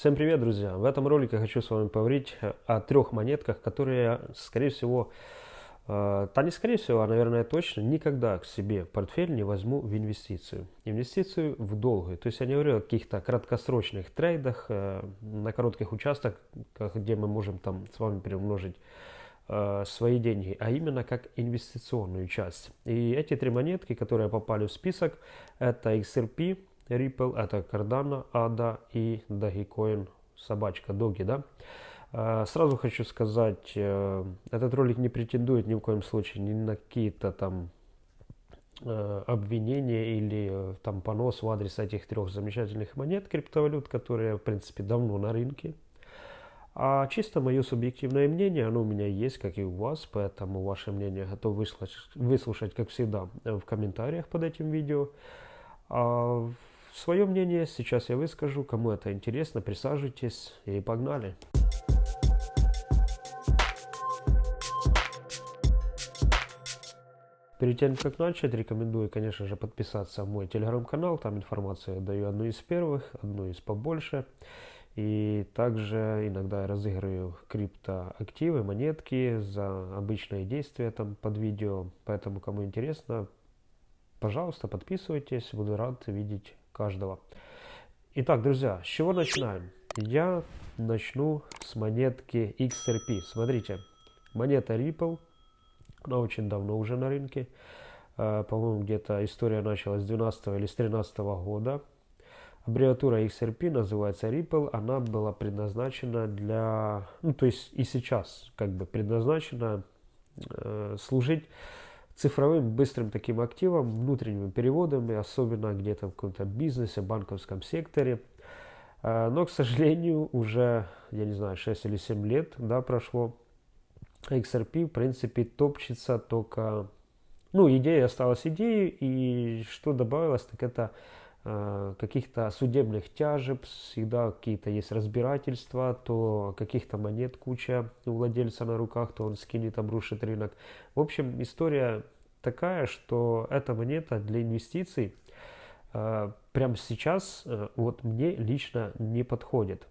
Всем привет, друзья! В этом ролике хочу с вами поговорить о трех монетках, которые, скорее всего, э, да не скорее всего, а, наверное, точно, никогда к себе в портфель не возьму в инвестицию. Инвестицию в долгую. То есть я не говорю о каких-то краткосрочных трейдах, э, на коротких участках, где мы можем там с вами приумножить э, свои деньги, а именно как инвестиционную часть. И эти три монетки, которые попали в список, это XRP, Ripple, это Cardano, ADA и Dogecoin, собачка, Доги, да. А, сразу хочу сказать, э, этот ролик не претендует ни в коем случае ни на какие-то там э, обвинения или э, там понос в адрес этих трех замечательных монет криптовалют, которые в принципе давно на рынке. А чисто мое субъективное мнение, оно у меня есть, как и у вас, поэтому ваше мнение готов выслушать, выслушать как всегда, в комментариях под этим видео. А Свое мнение сейчас я выскажу. Кому это интересно, присаживайтесь и погнали. Перед тем, как начать, рекомендую, конечно же, подписаться в мой телеграм-канал. Там информацию даю одну из первых, одну из побольше. И также иногда я разыгрываю криптоактивы, монетки за обычные действия там под видео. Поэтому, кому интересно, пожалуйста, подписывайтесь. Буду рад видеть каждого. Итак, друзья, с чего начинаем? Я начну с монетки XRP. Смотрите, монета Ripple, она очень давно уже на рынке. Э, по-моему, где-то история началась с 12 или с 13 года. Аббревиатура XRP называется Ripple. Она была предназначена для... Ну, то есть и сейчас как бы предназначена э, служить цифровым быстрым таким активом, внутренними переводами, особенно где-то в каком-то бизнесе, банковском секторе. А, но, к сожалению, уже, я не знаю, 6 или 7 лет да, прошло. XRP, в принципе, топчется только... Ну, идея осталась идеей, и что добавилось, так это каких-то судебных тяжеб, всегда какие-то есть разбирательства, то каких-то монет куча у владельца на руках, то он скинет, обрушит рынок. В общем, история такая, что эта монета для инвестиций э, прямо сейчас э, вот мне лично не подходит.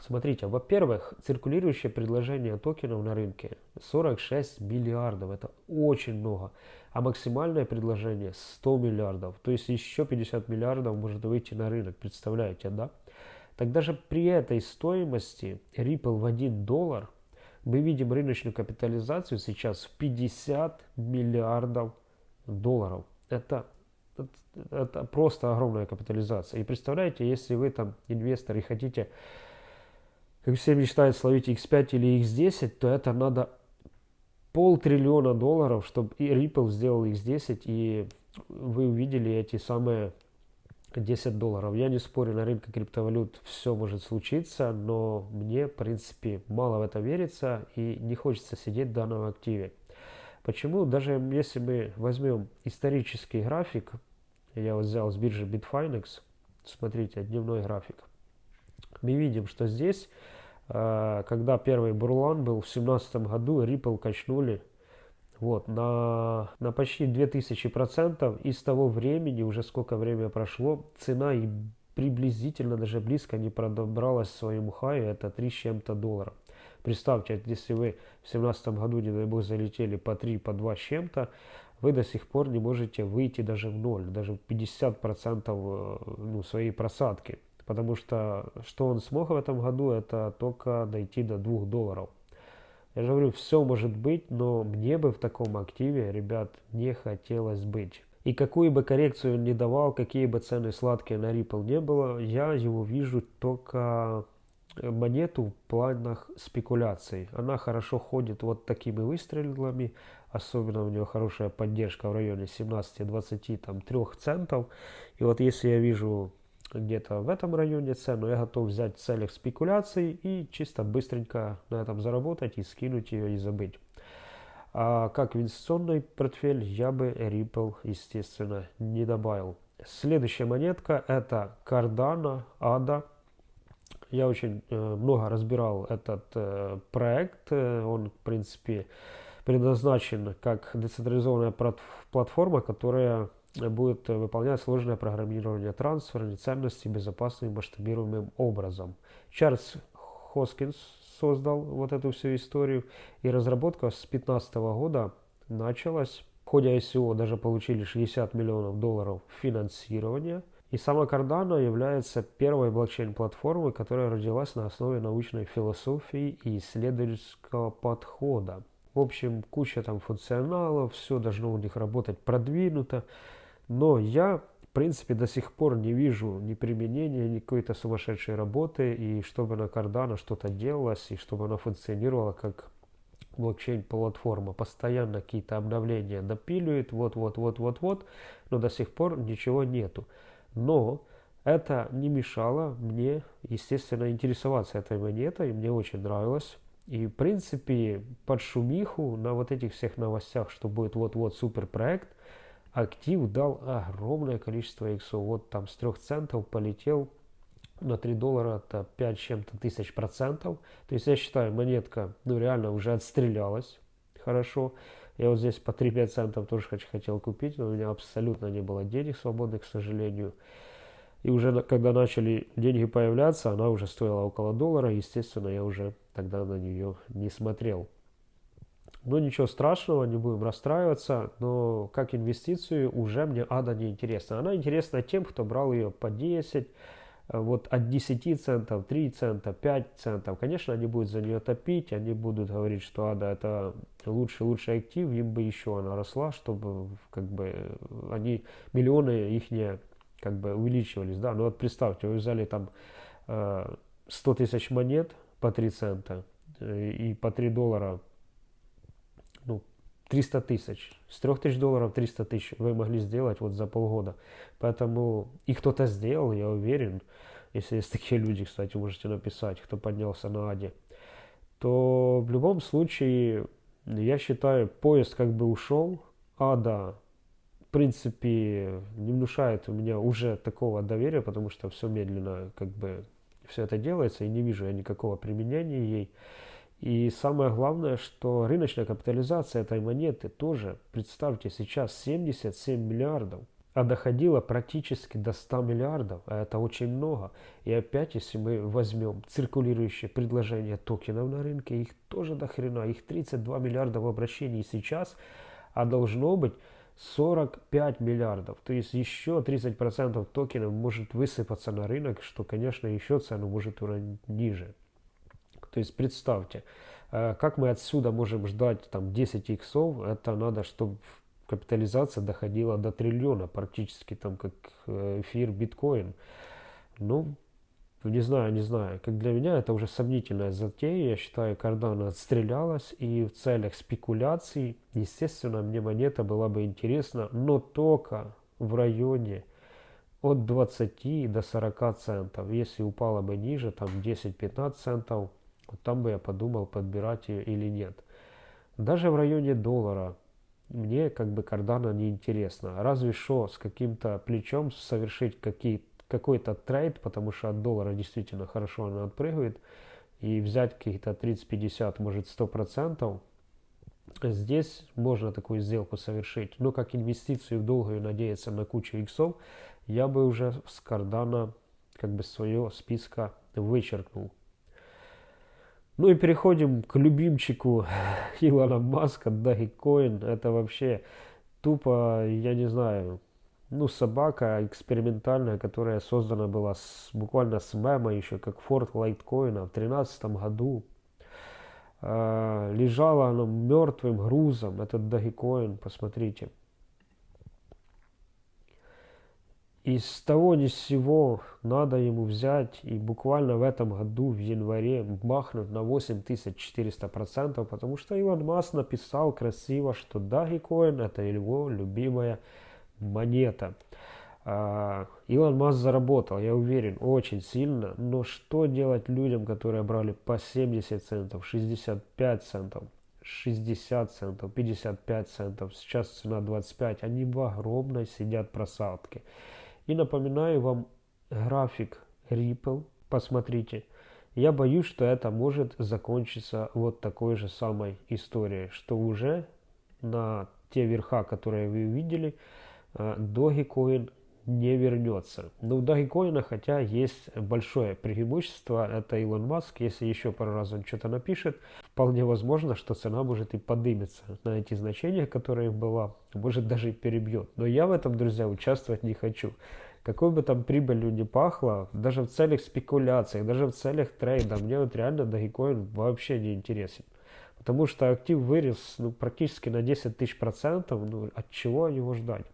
Смотрите, во-первых, циркулирующее предложение токенов на рынке 46 миллиардов, это очень много а максимальное предложение 100 миллиардов. То есть еще 50 миллиардов может выйти на рынок, представляете, да? Так даже при этой стоимости Ripple в 1 доллар мы видим рыночную капитализацию сейчас в 50 миллиардов долларов. Это, это, это просто огромная капитализация. И представляете, если вы там инвестор и хотите, как все мечтают, словить X5 или X10, то это надо полтриллиона долларов, чтобы и Ripple сделал X10, и вы увидели эти самые 10 долларов. Я не спорю, на рынке криптовалют все может случиться, но мне, в принципе, мало в это верится и не хочется сидеть в данном активе. Почему? Даже если мы возьмем исторический график, я вот взял с биржи Bitfinex, смотрите, дневной график, мы видим, что здесь Э, когда первый бурлан был в семнадцатом году, Ripple качнули вот, на, на почти 2000%. И с того времени, уже сколько времени прошло, цена и приблизительно даже близко не продобралась к своему хаю, это 3 с чем-то долларов. Представьте, если вы в семнадцатом году, не дай бог, залетели по 3, по 2 с чем-то, вы до сих пор не можете выйти даже в ноль, даже в 50% э, ну, своей просадки. Потому что что он смог в этом году, это только дойти до 2 долларов. Я же говорю, все может быть, но мне бы в таком активе, ребят, не хотелось быть. И какую бы коррекцию ни давал, какие бы цены сладкие на Ripple не было, я его вижу только монету в планах спекуляций. Она хорошо ходит вот такими выстрелами, особенно у нее хорошая поддержка в районе 17-23 центов. И вот если я вижу где-то в этом районе цену, я готов взять в целях спекуляций и чисто быстренько на этом заработать и скинуть ее и забыть. А как инвестиционный портфель я бы Ripple, естественно, не добавил. Следующая монетка это Cardano ADA. Я очень э, много разбирал этот э, проект. Он, в принципе, предназначен как децентрализованная платформа, которая будет выполнять сложное программирование трансфера ценностей безопасным масштабируемым образом. Чарльз Хоскинс создал вот эту всю историю, и разработка с 2015 года началась. В ходе ICO даже получили 60 миллионов долларов финансирования. И сама Cardano является первой блокчейн-платформой, которая родилась на основе научной философии и исследовательского подхода. В общем, куча там функционалов, все должно у них работать продвинуто. Но я, в принципе, до сих пор не вижу ни применения, ни какой-то сумасшедшей работы, и чтобы на Cardano что-то делалось, и чтобы она функционировала как блокчейн-платформа. Постоянно какие-то обновления допиливает, вот-вот-вот-вот-вот, но до сих пор ничего нету. Но это не мешало мне, естественно, интересоваться этой монетой, мне очень нравилось. И, в принципе, под шумиху на вот этих всех новостях, что будет вот-вот суперпроект, актив дал огромное количество иксов. Вот там с 3 центов полетел на 3 доллара, это 5 чем-то тысяч процентов. То есть я считаю, монетка ну реально уже отстрелялась хорошо. Я вот здесь по 3-5 центов тоже хотел купить, но у меня абсолютно не было денег свободных, к сожалению. И уже когда начали деньги появляться, она уже стоила около доллара. Естественно, я уже тогда на нее не смотрел. Но ничего страшного, не будем расстраиваться. Но как инвестицию уже мне ада не интересна. Она интересна тем, кто брал ее по 10, э, вот от 10 центов, 3 цента, 5 центов. Конечно, они будут за нее топить, они будут говорить, что ада это лучший, лучший актив, им бы еще она росла, чтобы как бы они, миллионы их не как бы увеличивались, да, ну вот представьте, вы взяли там э, 100 тысяч монет по 3 цента э, и по 3 доллара, ну, 300 тысяч, с 3 тысяч долларов 300 тысяч вы могли сделать вот за полгода, поэтому и кто-то сделал, я уверен, если есть такие люди, кстати, можете написать, кто поднялся на Аде, то в любом случае, я считаю, поезд как бы ушел, Ада принципе, не внушает у меня уже такого доверия, потому что все медленно как бы все это делается, и не вижу я никакого применения ей. И самое главное, что рыночная капитализация этой монеты тоже, представьте, сейчас 77 миллиардов, а доходила практически до 100 миллиардов, а это очень много. И опять, если мы возьмем циркулирующие предложения токенов на рынке, их тоже до хрена, их 32 миллиарда в обращении сейчас, а должно быть 45 миллиардов. То есть еще 30% токенов может высыпаться на рынок, что, конечно, еще цену может уронить ниже. То есть представьте, э, как мы отсюда можем ждать там 10 иксов, это надо, чтобы капитализация доходила до триллиона, практически там как э, эфир биткоин. Ну, не знаю, не знаю. Как для меня это уже сомнительная затея. Я считаю, Cardano отстрелялась. И в целях спекуляций, естественно, мне монета была бы интересна, но только в районе от 20 до 40 центов. Если упала бы ниже, там 10-15 центов, вот там бы я подумал, подбирать ее или нет. Даже в районе доллара мне как бы Cardano не интересно. Разве что с каким-то плечом совершить какой-то трейд, потому что от доллара действительно хорошо она отпрыгивает, и взять каких-то 30-50, может 100%, здесь можно такую сделку совершить. Но как инвестицию в долгую надеяться на кучу иксов, я бы уже с кардана как бы свое списка вычеркнул. Ну и переходим к любимчику Илона Маска, Dogecoin. Это вообще тупо, я не знаю, ну, собака экспериментальная, которая создана была с, буквально с мема еще, как Форт Лайткоина в 2013 году. Э, лежала она мертвым грузом, этот Dogecoin, посмотрите. Из того ни с сего надо ему взять и буквально в этом году, в январе, бахнуть на 8400%, потому что Илон Маск написал красиво, что Dogecoin это его любимая монета. А, Илон Маск заработал, я уверен, очень сильно, но что делать людям, которые брали по 70 центов, 65 центов, 60 центов, 55 центов, сейчас цена 25, они в огромной сидят просадке. И напоминаю вам график Ripple, посмотрите. Я боюсь, что это может закончиться вот такой же самой историей, что уже на те верха, которые вы увидели, э, Dogecoin не вернется. Но у Dogecoin, хотя есть большое преимущество, это Илон Маск, если еще пару раз он что-то напишет, вполне возможно, что цена может и подымется на эти значения, которые была, может даже и перебьет. Но я в этом, друзья, участвовать не хочу. Какой бы там прибылью не пахло, даже в целях спекуляций, даже в целях трейда, мне вот реально Dogecoin вообще не интересен. Потому что актив вырос ну, практически на 10 тысяч процентов, ну, от чего его ждать?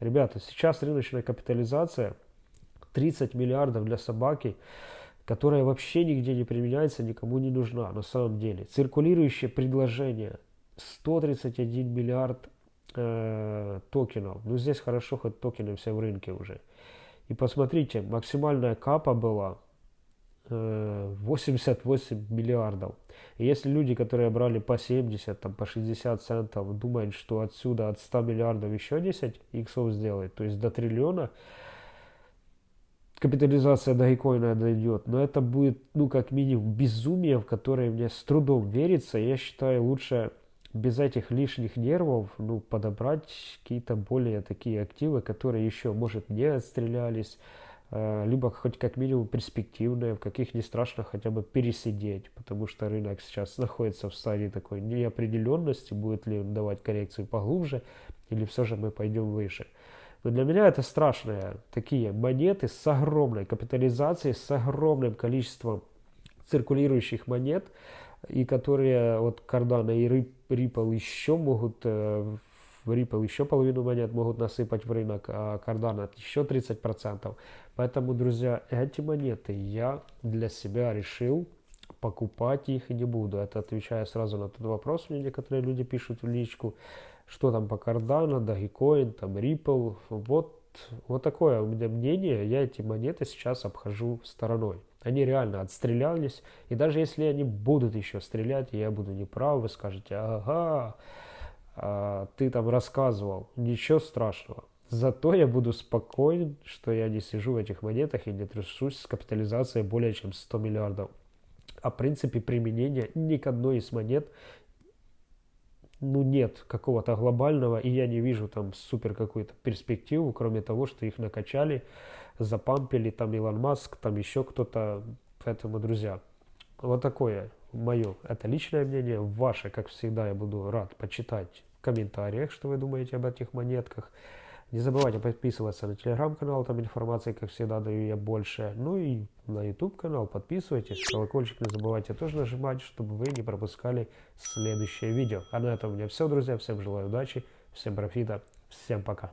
Ребята, сейчас рыночная капитализация 30 миллиардов для собаки, которая вообще нигде не применяется, никому не нужна на самом деле. Циркулирующее предложение 131 миллиард э, токенов. Ну здесь хорошо, хоть токены все в рынке уже. И посмотрите, максимальная капа была 88 э, миллиардов. И если люди, которые брали по 70, там, по 60 центов, думают, что отсюда от 100 миллиардов еще 10 иксов сделать, то есть до триллиона, капитализация Dogecoin дойдет, но это будет, ну, как минимум, безумие, в которое мне с трудом верится. Я считаю, лучше без этих лишних нервов, ну, подобрать какие-то более такие активы, которые еще, может, не отстрелялись, либо хоть как минимум перспективные, в каких не страшно хотя бы пересидеть, потому что рынок сейчас находится в стадии такой неопределенности, будет ли он давать коррекцию поглубже, или все же мы пойдем выше. Но для меня это страшные такие монеты с огромной капитализацией, с огромным количеством циркулирующих монет, и которые вот Cardano и Ripple еще могут э, в Ripple еще половину монет могут насыпать в рынок, а Cardano еще 30%. Поэтому, друзья, эти монеты я для себя решил покупать их не буду. Это отвечая сразу на тот вопрос, мне некоторые люди пишут в личку, что там по Cardano, Dogecoin, там Ripple. Вот, вот такое у меня мнение. Я эти монеты сейчас обхожу стороной. Они реально отстрелялись. И даже если они будут еще стрелять, я буду неправ, вы скажете, ага, а, ты там рассказывал, ничего страшного. Зато я буду спокоен, что я не сижу в этих монетах и не трясусь с капитализацией более чем 100 миллиардов. А в принципе применения ни к одной из монет ну нет какого-то глобального, и я не вижу там супер какую-то перспективу, кроме того, что их накачали, запампили, там Илон Маск, там еще кто-то. Поэтому, друзья, вот такое мое, это личное мнение. Ваше, как всегда, я буду рад почитать комментариях, что вы думаете об этих монетках. Не забывайте подписываться на телеграм-канал, там информации, как всегда, даю я больше. Ну и на YouTube канал подписывайтесь, колокольчик не забывайте тоже нажимать, чтобы вы не пропускали следующее видео. А на этом у меня все, друзья. Всем желаю удачи, всем профита, всем пока.